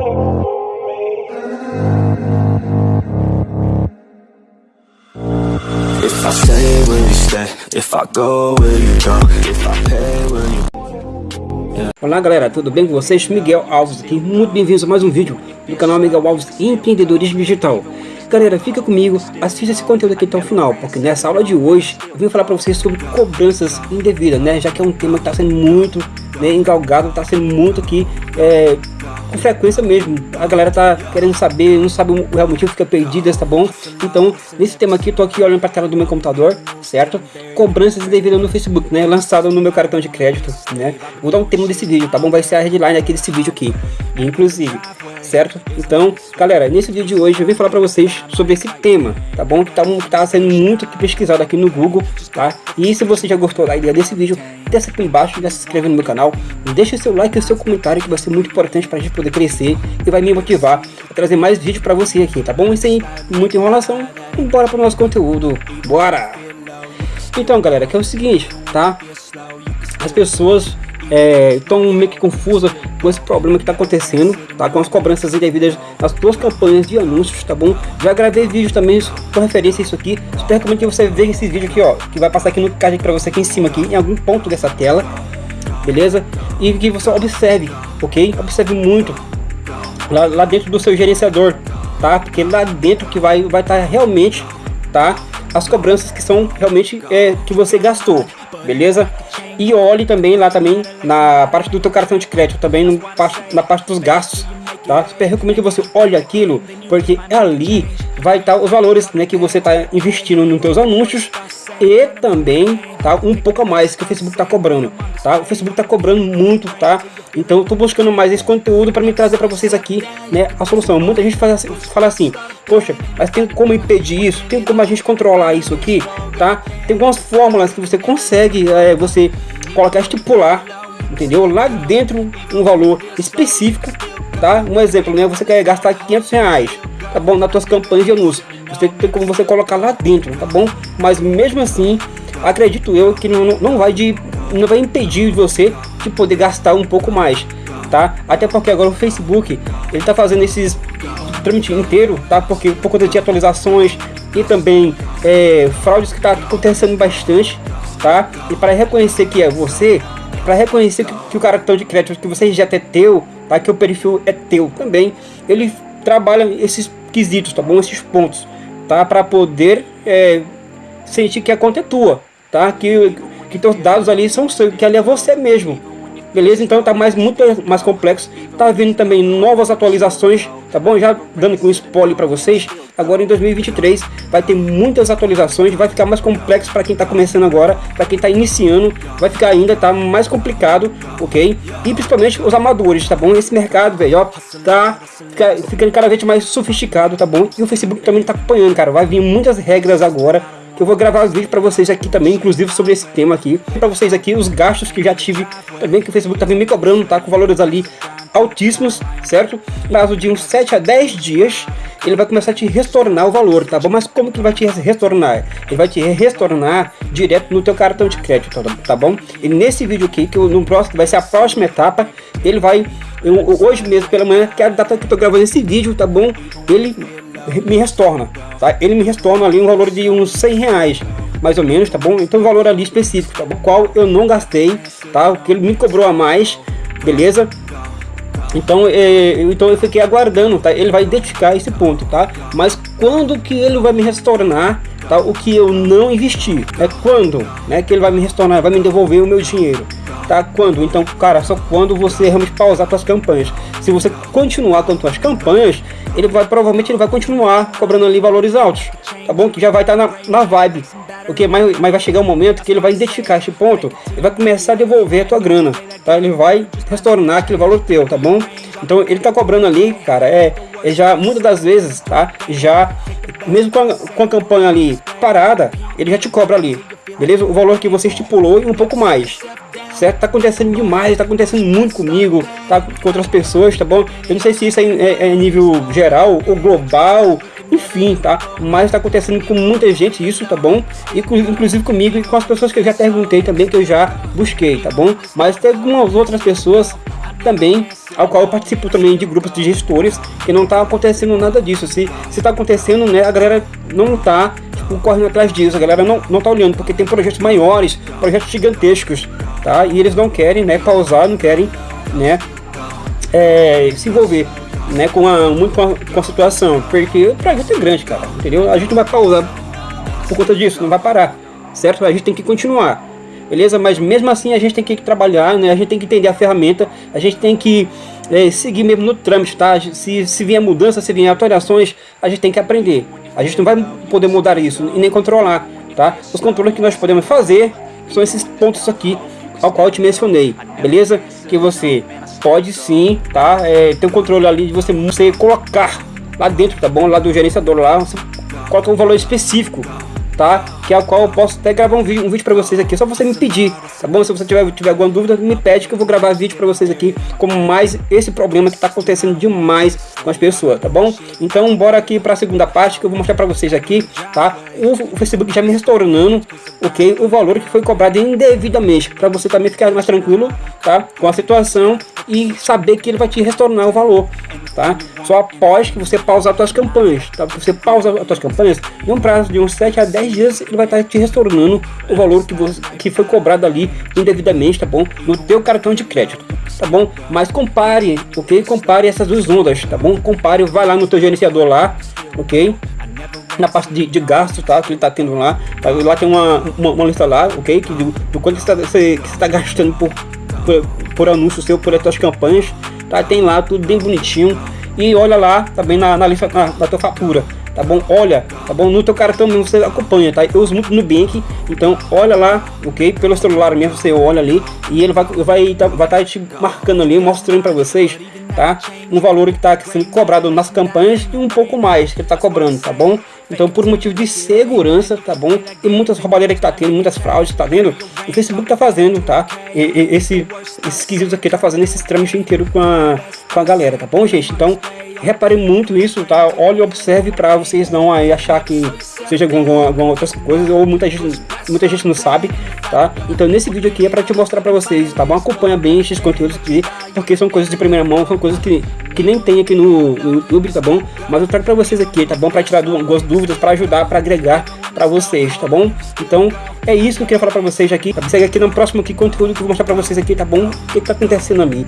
If I stay, will you stay? If I go, will you go? If I pay, will you Olá galera, tudo bem com vocês? Miguel Alves aqui, muito bem-vindos a mais um vídeo do canal Miguel Alves Empreendedorismo Digital. Galera, fica comigo, assista esse conteúdo aqui até o final, porque nessa aula de hoje eu vim falar para vocês sobre cobranças indevidas, né? Já que é um tema que está sendo muito né, engalgado, está sendo muito aqui é, com frequência mesmo. A galera tá querendo saber, não sabe o real motivo, fica perdida, tá bom? Então, nesse tema aqui, tô aqui olhando para a tela do meu computador, certo? Cobranças indevidas no Facebook, né? Lançado no meu cartão de crédito, né? Vou dar um tema desse vídeo, tá bom? Vai ser a headline aqui desse vídeo aqui, inclusive certo? Então, galera, nesse vídeo de hoje eu vim falar para vocês sobre esse tema, tá bom? Que tá, tá sendo muito pesquisado aqui no Google, tá? E se você já gostou da ideia desse vídeo, desce aqui embaixo, já se inscreve no meu canal, deixa o seu like e o seu comentário que vai ser muito importante para a gente poder crescer e vai me motivar a trazer mais vídeo para você aqui, tá bom? E sem muita enrolação, bora para nosso conteúdo, bora! Então, galera, que é o seguinte, tá? As pessoas estão é, meio que confusas com esse problema que está acontecendo, tá? Com as cobranças indevidas nas suas campanhas de anúncios, tá bom? Já gravei vídeos também com referência a isso aqui. Recomendo que você veja esse vídeo aqui, ó, que vai passar aqui no card para você aqui em cima aqui, em algum ponto dessa tela, beleza? E que você observe, ok? Observe muito lá, lá dentro do seu gerenciador, tá? Porque lá dentro que vai vai estar tá realmente, tá? As cobranças que são realmente é, que você gastou, beleza? E olhe também lá também na parte do teu cartão de crédito, também no, na parte dos gastos, tá? Super recomendo que você olhe aquilo, porque ali vai estar os valores né, que você está investindo nos teus anúncios e também tá um pouco mais que o Facebook está cobrando tá? O Facebook está cobrando muito tá? Então tô buscando mais esse conteúdo para me trazer para vocês aqui né a solução. Muita gente fala assim, fala assim poxa mas tem como impedir isso? Tem como a gente controlar isso aqui? Tá? Tem algumas fórmulas que você consegue é, você colocar estipular entendeu? Lá dentro um valor específico tá um exemplo né você quer gastar 500 reais tá bom nas suas campanhas de anúncio você tem como você colocar lá dentro, tá bom? Mas mesmo assim, acredito eu que não, não vai de não vai impedir você de poder gastar um pouco mais, tá? Até porque agora o Facebook ele tá fazendo esses trâmite inteiro, tá? Porque por conta de atualizações e também é, fraudes que tá acontecendo bastante, tá? E para reconhecer que é você, para reconhecer que, que, o cartão de crédito que você já é teu, tá? Que o perfil é teu também, ele trabalha esses quesitos, tá bom? Esses pontos tá? Para poder é, sentir que a conta é tua, tá? Que, que teus dados ali são seus, que ali é você mesmo. Beleza? Então tá mais, muito mais complexo. Tá vindo também novas atualizações, tá bom? Já dando um spoiler para vocês. Agora em 2023 vai ter muitas atualizações, vai ficar mais complexo para quem está começando agora, para quem está iniciando, vai ficar ainda tá mais complicado, ok? E principalmente os amadores, tá bom? Esse mercado, velho, tá ficando cada vez mais sofisticado, tá bom? E o Facebook também tá acompanhando, cara. Vai vir muitas regras agora eu vou gravar vídeo para vocês aqui também, inclusive sobre esse tema aqui. Para vocês aqui os gastos que já tive também, que o Facebook tá me cobrando, tá? Com valores ali altíssimos, certo? Prazo de uns 7 a 10 dias, ele vai começar a te retornar o valor, tá bom? Mas como que vai te retornar? Ele vai te retornar direto no teu cartão de crédito, tá, tá bom? E nesse vídeo aqui, que no próximo, vai ser a próxima etapa, ele vai, eu, hoje mesmo pela manhã, que é a data que eu tô gravando esse vídeo, tá bom? Ele me retorna, tá? Ele me retorna ali um valor de uns 100 reais, mais ou menos, tá bom? Então o valor ali específico, tá bom? Qual eu não gastei, tá? O que ele me cobrou a mais, beleza? Então, é, então eu fiquei aguardando, tá? Ele vai identificar esse ponto, tá? Mas quando que ele vai me retornar, tá? O que eu não investi, é quando, né? Que ele vai me retornar, vai me devolver o meu dinheiro tá? Quando? Então, cara, só quando você realmente pausar suas campanhas. Se você continuar com suas campanhas, ele vai provavelmente ele vai continuar cobrando ali valores altos, tá bom? Que já vai estar tá na, na vibe, ok? Mas, mas vai chegar um momento que ele vai identificar este ponto e vai começar a devolver a tua grana, tá? Ele vai retornar aquele valor teu, tá bom? Então ele tá cobrando ali, cara, é, é já muitas das vezes, tá? Já mesmo com a, com a campanha ali parada, ele já te cobra ali, beleza? O valor que você estipulou e um pouco mais certo? Tá acontecendo demais, tá acontecendo muito comigo, tá com outras pessoas, tá bom? Eu não sei se isso é, é, é nível geral ou global, enfim, tá? Mas tá acontecendo com muita gente isso, tá bom? E com, inclusive comigo e com as pessoas que eu já perguntei também, que eu já busquei, tá bom? Mas tem algumas outras pessoas também, ao qual eu participo também de grupos de gestores, que não está acontecendo nada disso. Se está acontecendo, né, a galera não está tipo, correndo atrás disso, a galera não, não tá olhando, porque tem projetos maiores, projetos gigantescos, tá? E eles não querem, né, pausar, não querem, né, é, se envolver, né, com a, muito com a, com a situação, porque o projeto é grande, cara, entendeu? A gente não vai pausar por conta disso, não vai parar, certo? A gente tem que continuar beleza? Mas mesmo assim a gente tem que trabalhar, né? A gente tem que entender a ferramenta, a gente tem que é, seguir mesmo no trâmite, tá? Se, se vier mudança, se vier alterações, a gente tem que aprender. A gente não vai poder mudar isso e nem controlar, tá? Os controles que nós podemos fazer são esses pontos aqui, ao qual eu te mencionei, beleza? Que você pode sim, tá? É, ter um controle ali de você, você colocar lá dentro, tá bom? Lá do gerenciador lá, você coloca um valor específico tá? Que a qual eu posso até gravar um vídeo, um vídeo para vocês aqui, só você me pedir, tá bom? Se você tiver, tiver alguma dúvida, me pede que eu vou gravar vídeo para vocês aqui, como mais esse problema que tá acontecendo demais com as pessoas, tá bom? Então, bora aqui para a segunda parte que eu vou mostrar para vocês aqui, tá? O, o, Facebook já me restaurando, ok? O valor que foi cobrado indevidamente, para você também ficar mais tranquilo, tá? Com a situação e saber que ele vai te retornar o valor, tá? Só após que você pausar as suas campanhas, tá? Você pausa as suas campanhas, em um prazo de uns 7 a 10 dias, ele vai estar te retornando o valor que, você, que foi cobrado ali indevidamente, tá bom? No teu cartão de crédito, tá bom? Mas compare, ok? Compare essas duas ondas, tá bom? Compare, vai lá no teu gerenciador lá, ok? na parte de, de gasto, tá? Que ele tá tendo lá. Tá? Lá tem uma, uma, uma, lista lá, ok? Que do, do quanto você está tá gastando por, por, por anúncio seu, por essas campanhas, tá? Tem lá tudo bem bonitinho. E olha lá também na, na lista na, na tua fatura, tá bom? Olha, tá bom? No teu cartão mesmo você acompanha, tá? Eu uso muito no Bank, então olha lá, ok? Pelo celular mesmo você olha ali e ele vai vai tá, vai tá te marcando ali, mostrando para vocês, tá? Um valor que está sendo cobrado nas campanhas e um pouco mais que ele tá cobrando, tá bom? Então, por motivo de segurança, tá bom? E muitas roubadeiras que tá tendo, muitas fraudes, tá vendo? O Facebook tá fazendo, tá? E, e, esse, esses quesitos aqui tá fazendo esses trâmites inteiro com a, com a galera, tá bom, gente? Então, repare muito nisso, tá? Olhe e observe para vocês não aí achar que seja alguma, alguma outras coisas ou muita gente, muita gente não sabe, tá? Então nesse vídeo aqui é para te mostrar para vocês, tá bom? Acompanha bem esses conteúdos aqui, porque são coisas de primeira mão, são coisas que, que nem tem aqui no, no YouTube, tá bom? Mas eu trago para vocês aqui, tá bom? Para tirar algumas dúvidas, para ajudar, para agregar para vocês, tá bom? Então é isso que eu queria falar para vocês aqui. Tá? Segue aqui no próximo aqui, conteúdo que eu vou mostrar para vocês aqui, tá bom? O que, que tá acontecendo ali.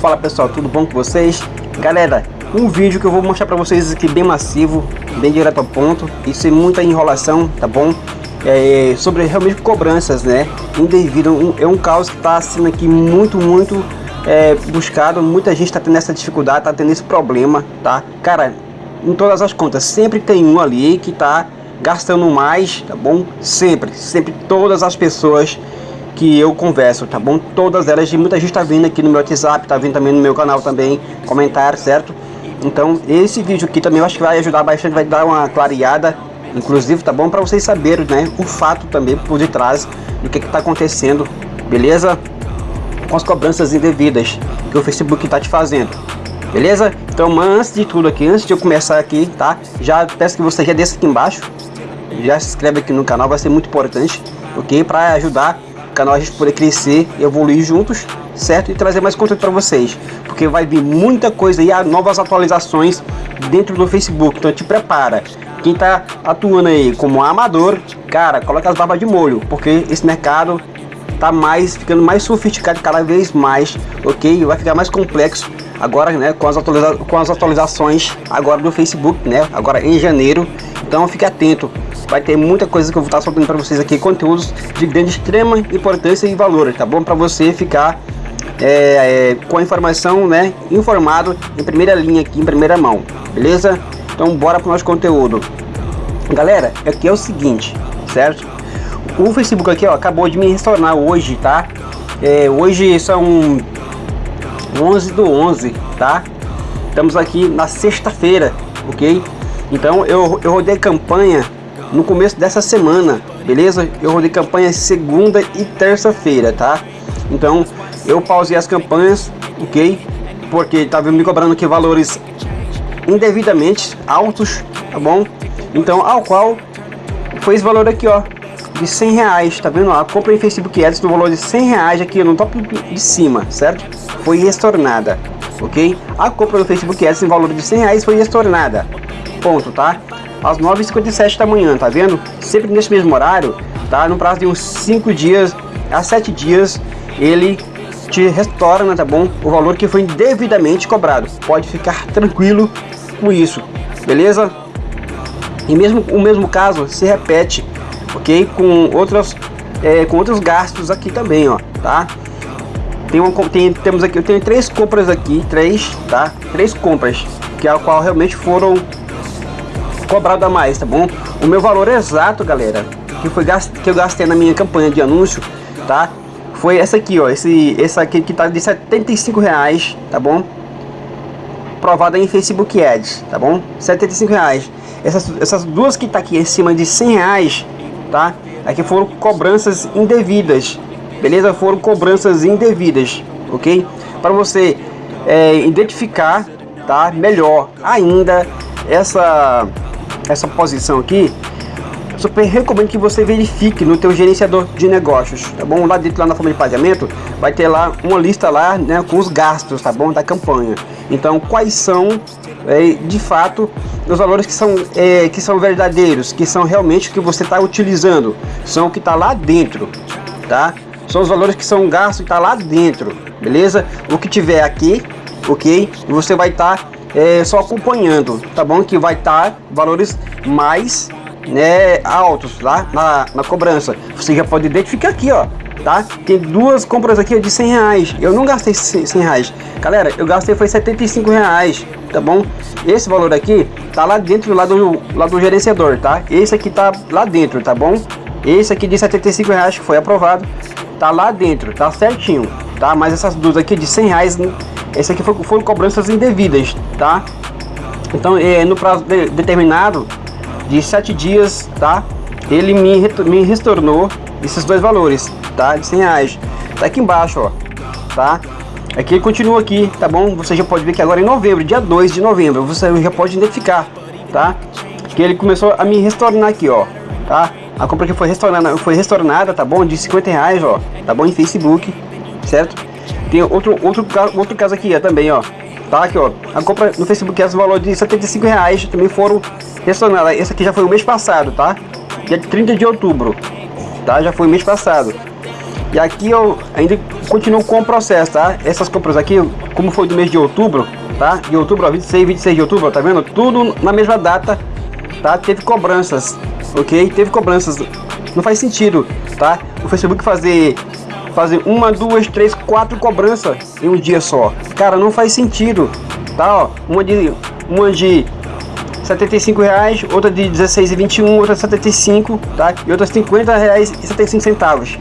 Fala pessoal, tudo bom com vocês? Galera, um vídeo que eu vou mostrar para vocês aqui bem massivo, bem direto ao ponto e sem muita enrolação, tá bom? É, sobre realmente cobranças, né? Indevido, é um caos que está sendo aqui muito, muito é, buscado, muita gente está tendo essa dificuldade, está tendo esse problema, tá? Cara, em todas as contas, sempre tem um ali que está gastando mais, tá bom? Sempre, sempre todas as pessoas que eu converso, tá bom? Todas elas, e muita gente tá vindo aqui no meu WhatsApp, tá vindo também no meu canal também, comentar, certo? Então, esse vídeo aqui também eu acho que vai ajudar bastante, vai dar uma clareada, inclusive, tá bom? Para vocês saberem, né, o fato também por detrás do que que tá acontecendo, beleza? Com as cobranças indevidas que o Facebook tá te fazendo. Beleza? Então, mas antes de tudo aqui, antes de eu começar aqui, tá? Já peço que você já desça aqui embaixo, já se inscreve aqui no canal, vai ser muito importante, ok? Para ajudar canal a gente poder crescer e evoluir juntos, certo? E trazer mais conteúdo para vocês, porque vai vir muita coisa e novas atualizações dentro do Facebook, então te prepara. Quem tá atuando aí como amador, cara, coloca as barbas de molho, porque esse mercado tá mais ficando mais sofisticado cada vez mais, ok? Vai ficar mais complexo agora, né? Com as, atualiza com as atualizações agora do Facebook, né? Agora em janeiro. Então fique atento vai ter muita coisa que eu vou estar soltando para vocês aqui, conteúdos de grande extrema importância e valor, tá bom? Para você ficar é, é, com a informação, né, informado em primeira linha aqui, em primeira mão, beleza? Então bora para o nosso conteúdo. Galera, aqui é o seguinte, certo? O Facebook aqui, ó, acabou de me restaurar hoje, tá? É, hoje são 11 do 11, tá? Estamos aqui na sexta-feira, ok? Então eu, eu rodei campanha no começo dessa semana, beleza? Eu rodei campanha segunda e terça-feira, tá? Então eu pausei as campanhas, ok? Porque estava me cobrando aqui valores indevidamente altos, tá bom? Então ao qual foi esse valor aqui, ó, de 100 reais, tá vendo? A compra em Facebook Ads no valor de 100 reais aqui no top de cima, certo? Foi estornada, ok? A compra no Facebook Ads no valor de 100 reais foi estornada, ponto, tá? Às 9h57 da manhã, tá vendo? Sempre nesse mesmo horário, tá? No prazo de uns 5 dias a 7 dias, ele te retorna, tá bom? O valor que foi devidamente cobrado. Pode ficar tranquilo com isso, beleza? E mesmo o mesmo caso se repete, ok? Com outras, é, com outros gastos aqui também, ó, tá? Tem uma, tem, temos aqui, eu tenho três compras aqui, três, tá? Três compras, que é a qual realmente foram cobrado a mais, tá bom? O meu valor exato, galera, que foi que eu gastei na minha campanha de anúncio, tá? Foi essa aqui, ó, esse, essa aqui que tá de 75 reais, tá bom? Provada em Facebook Ads, tá bom? 75 reais. Essas, essas duas que tá aqui em cima de 100 reais, tá? Aqui foram cobranças indevidas, beleza? Foram cobranças indevidas, ok? Para você é, identificar, tá? Melhor ainda essa essa posição aqui, super recomendo que você verifique no teu gerenciador de negócios, tá bom? Lá dentro, lá na forma de pagamento, vai ter lá uma lista lá, né, com os gastos, tá bom? Da campanha. Então, quais são, é, de fato, os valores que são, é, que são verdadeiros, que são realmente o que você está utilizando, são o que está lá dentro, tá? São os valores que são gastos e está lá dentro, beleza? O que tiver aqui, ok? Você vai estar tá, é, só acompanhando, tá bom? Que vai estar tá valores mais né, altos lá na, na cobrança. Você já pode identificar aqui, ó, tá? Tem duas compras aqui de 100 reais. Eu não gastei 100 reais. Galera, eu gastei foi 75 reais, tá bom? Esse valor aqui tá lá dentro lá do, lá do gerenciador, tá? Esse aqui tá lá dentro, tá bom? Esse aqui de 75 reais que foi aprovado, tá lá dentro, tá certinho, tá? Mas essas duas aqui de 100 reais, esse aqui foi, foram cobranças indevidas, tá? Então, é, no prazo de, determinado, de 7 dias, tá? Ele me, me retornou esses dois valores, tá? De 100 reais. Tá aqui embaixo, ó, tá? Aqui ele continua aqui, tá bom? Você já pode ver que agora em novembro, dia 2 de novembro, você já pode identificar, tá? Que ele começou a me retornar aqui, ó, tá? A compra que foi restaurada, foi restaurada, tá bom? De 50 reais, ó, tá bom? Em Facebook, certo? Tem outro, outro, outro caso aqui, ó, também, ó. Tá aqui, ó. A compra no Facebook é o valor de 75 reais também foram Restaurada, esse aqui já foi o mês passado, tá? Dia 30 de outubro, tá? Já foi o mês passado. E aqui eu ainda continuo com o processo, tá? Essas compras aqui, como foi do mês de outubro, tá? De outubro, ó, 26, 26 de outubro, tá vendo? Tudo na mesma data, tá? Teve cobranças, ok? Teve cobranças. Não faz sentido, tá? O Facebook fazer fazer uma, duas, três, quatro cobranças em um dia só. Cara, não faz sentido, tá? Ó, uma de uma de 75 reais, outra de 16,21, outra de 75, tá? E outra 50 reais e 75 centavos.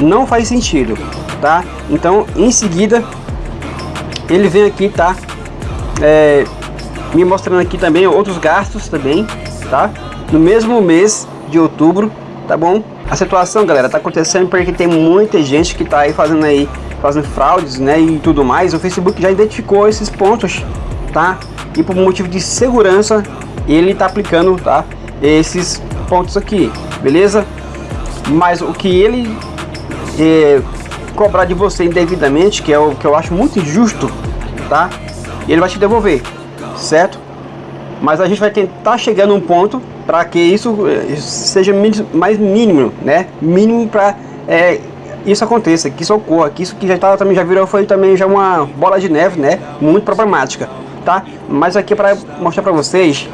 Não faz sentido, tá? Então, em seguida, ele vem aqui, tá? É, me mostrando aqui também outros gastos também, tá? No mesmo mês de outubro, tá bom? A situação, galera, tá acontecendo porque tem muita gente que tá aí fazendo aí, fazendo fraudes, né, e tudo mais. O Facebook já identificou esses pontos, tá? E por motivo de segurança, ele está aplicando tá, esses pontos aqui, beleza? Mas o que ele é, cobrar de você indevidamente, que é o que eu acho muito injusto, tá? Ele vai te devolver, certo? Mas a gente vai tentar chegar num ponto para que isso é, seja mais mínimo, né? Mínimo para é, isso aconteça, que isso ocorra, que isso que já tá, também já virou foi também já uma bola de neve, né? Muito problemática, tá? Mas aqui para mostrar para vocês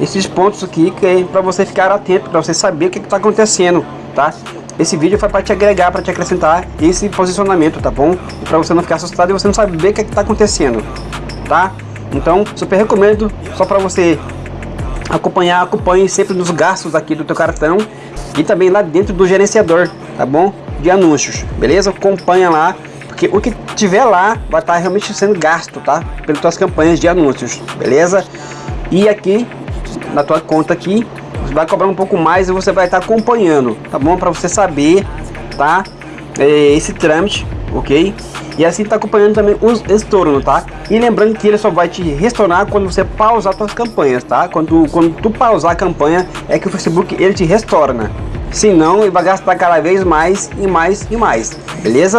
esses pontos aqui que é para você ficar atento, para você saber o que está acontecendo, tá? Esse vídeo foi para te agregar, para te acrescentar esse posicionamento, tá bom? Para você não ficar assustado e você não saber o que está acontecendo, tá? Então, super recomendo, só para você acompanhar, acompanhe sempre nos gastos aqui do teu cartão e também lá dentro do gerenciador, tá bom? De anúncios, beleza? Acompanha lá, porque o que tiver lá vai estar tá realmente sendo gasto, tá? Pelas tuas campanhas de anúncios, beleza? E aqui na tua conta aqui, vai cobrar um pouco mais e você vai estar acompanhando, tá bom? Para você saber, tá? É, esse trâmite, ok? E assim tá acompanhando também os estorno, tá? E lembrando que ele só vai te restaurar quando você pausar suas campanhas, tá? Quando, quando tu pausar a campanha, é que o Facebook ele te restaura, senão ele vai gastar cada vez mais e mais e mais, beleza?